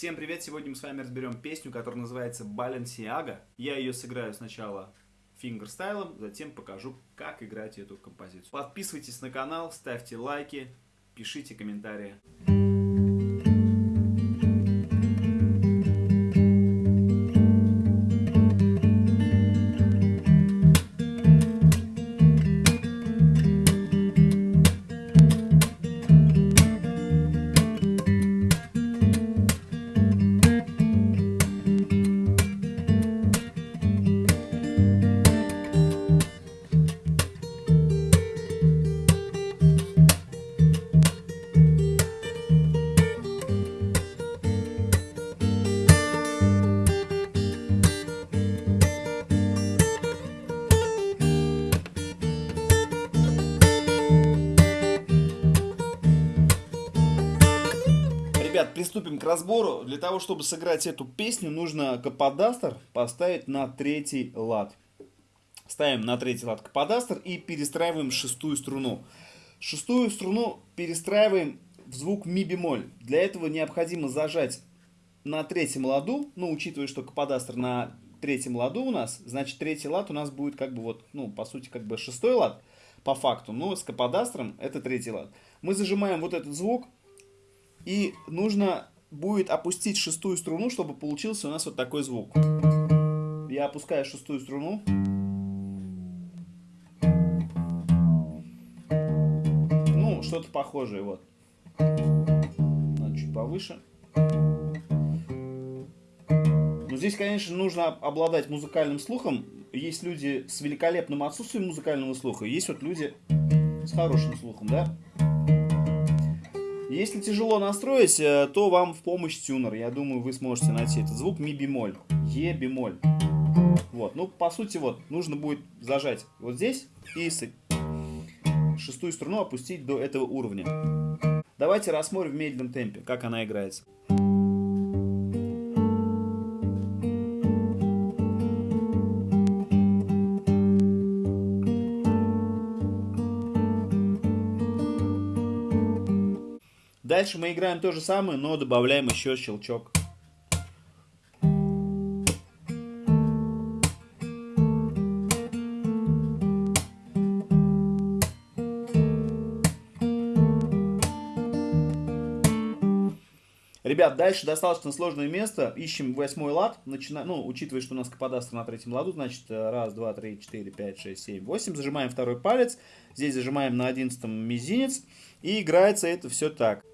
Всем привет! Сегодня мы с вами разберем песню, которая называется Balenciaga. Я ее сыграю сначала фингерстайлом, затем покажу, как играть эту композицию. Подписывайтесь на канал, ставьте лайки, пишите комментарии. Ребят, приступим к разбору. Для того, чтобы сыграть эту песню, нужно каподастер поставить на третий лад. Ставим на третий лад каподастер и перестраиваем шестую струну. Шестую струну перестраиваем в звук ми бемоль. Для этого необходимо зажать на третьем ладу, ну, учитывая, что каподастер на третьем ладу у нас, значит, третий лад у нас будет как бы вот, ну, по сути, как бы шестой лад по факту, но с каподастером это третий лад. Мы зажимаем вот этот звук, и нужно будет опустить шестую струну, чтобы получился у нас вот такой звук. Я опускаю шестую струну. Ну, что-то похожее, вот. Надо чуть повыше. Но здесь, конечно, нужно обладать музыкальным слухом. Есть люди с великолепным отсутствием музыкального слуха, есть вот люди с хорошим слухом, да? Если тяжело настроить, э, то вам в помощь тюнер. Я думаю, вы сможете найти этот звук ми бемоль, е бемоль. Вот, ну по сути вот нужно будет зажать вот здесь и шестую струну опустить до этого уровня. Давайте рассмотрим в медленном темпе, как она играется. Дальше мы играем то же самое, но добавляем еще щелчок. Ребят, дальше достаточно сложное место. Ищем восьмой лад. Начина... Ну, учитывая, что у нас каподастер на третьем ладу, значит, раз, два, три, четыре, пять, шесть, семь, восемь. Зажимаем второй палец. Здесь зажимаем на одиннадцатом мизинец. И играется это все так.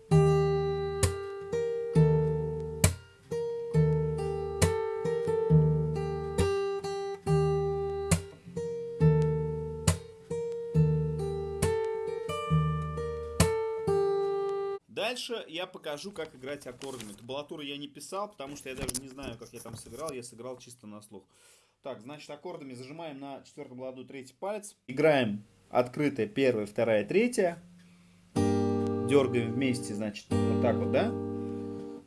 Дальше я покажу, как играть аккордами. Табулатуру я не писал, потому что я даже не знаю, как я там сыграл. Я сыграл чисто на слух. Так, значит, аккордами зажимаем на четвертом ладу третий палец. Играем открытая первая, вторая, третья. Дергаем вместе, значит, вот так вот, да?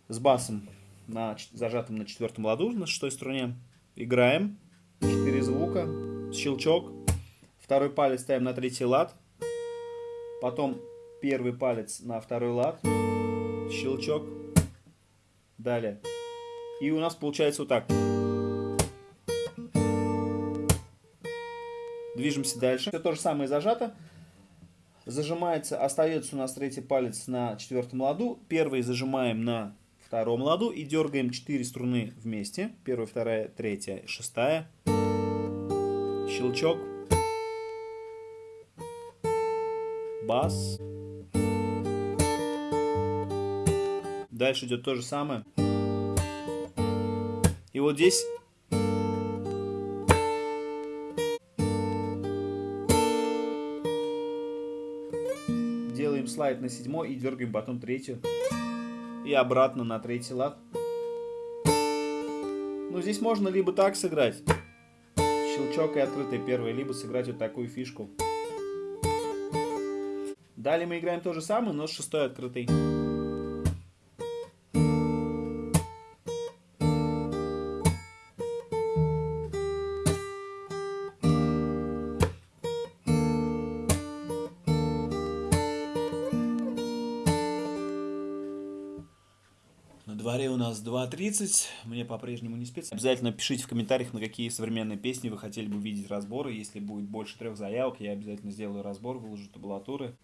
С басом на, зажатым на четвертом ладу, на шестой струне. Играем. Четыре звука. Щелчок. Второй палец ставим на третий лад. Потом первый палец на второй лад, щелчок, далее. И у нас получается вот так. Движемся дальше. Все то же самое зажато. Зажимается, остается у нас третий палец на четвертом ладу. Первый зажимаем на втором ладу и дергаем 4 струны вместе. Первая, вторая, третья, шестая. Щелчок. Бас. Дальше идет то же самое. И вот здесь делаем слайд на седьмой и дергаем потом третью. И обратно на третий лад. Ну, здесь можно либо так сыграть. Щелчок и открытая первая, либо сыграть вот такую фишку. Далее мы играем то же самое, но с шестой открытой. Дворе у нас 2.30, мне по-прежнему не спится. Обязательно пишите в комментариях, на какие современные песни вы хотели бы видеть разборы. Если будет больше трех заявок, я обязательно сделаю разбор, выложу табулатуры.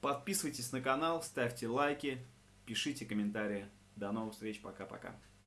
Подписывайтесь на канал, ставьте лайки, пишите комментарии. До новых встреч, пока-пока.